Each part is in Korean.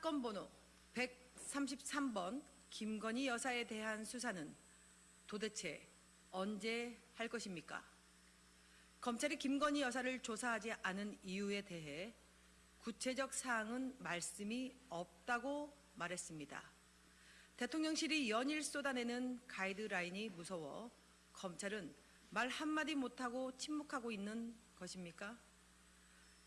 사건 번호 133번 김건희 여사에 대한 수사는 도대체 언제 할 것입니까? 검찰이 김건희 여사를 조사하지 않은 이유에 대해 구체적 사항은 말씀이 없다고 말했습니다. 대통령실이 연일 쏟아내는 가이드라인이 무서워 검찰은 말 한마디 못하고 침묵하고 있는 것입니까?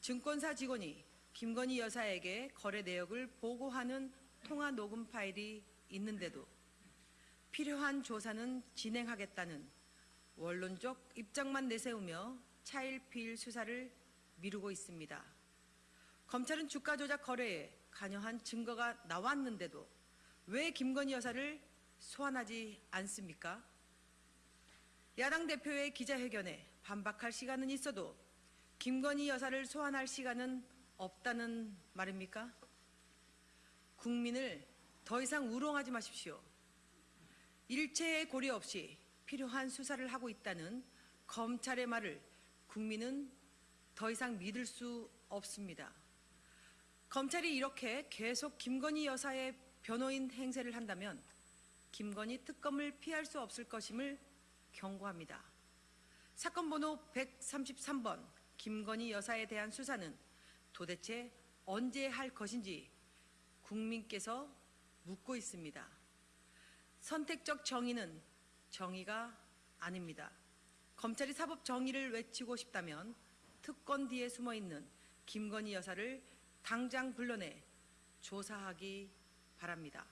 증권사 직원이 김건희 여사에게 거래 내역을 보고하는 통화 녹음 파일이 있는데도 필요한 조사는 진행하겠다는 원론적 입장만 내세우며 차일피일 수사를 미루고 있습니다. 검찰은 주가 조작 거래에 관여한 증거가 나왔는데도 왜 김건희 여사를 소환하지 않습니까? 야당 대표의 기자회견에 반박할 시간은 있어도 김건희 여사를 소환할 시간은 없다는 말입니까? 국민을 더 이상 우롱하지 마십시오. 일체의 고려 없이 필요한 수사를 하고 있다는 검찰의 말을 국민은 더 이상 믿을 수 없습니다. 검찰이 이렇게 계속 김건희 여사의 변호인 행세를 한다면 김건희 특검을 피할 수 없을 것임을 경고합니다. 사건 번호 133번 김건희 여사에 대한 수사는 도대체 언제 할 것인지 국민께서 묻고 있습니다. 선택적 정의는 정의가 아닙니다. 검찰이 사법 정의를 외치고 싶다면 특권 뒤에 숨어 있는 김건희 여사를 당장 불러내 조사하기 바랍니다.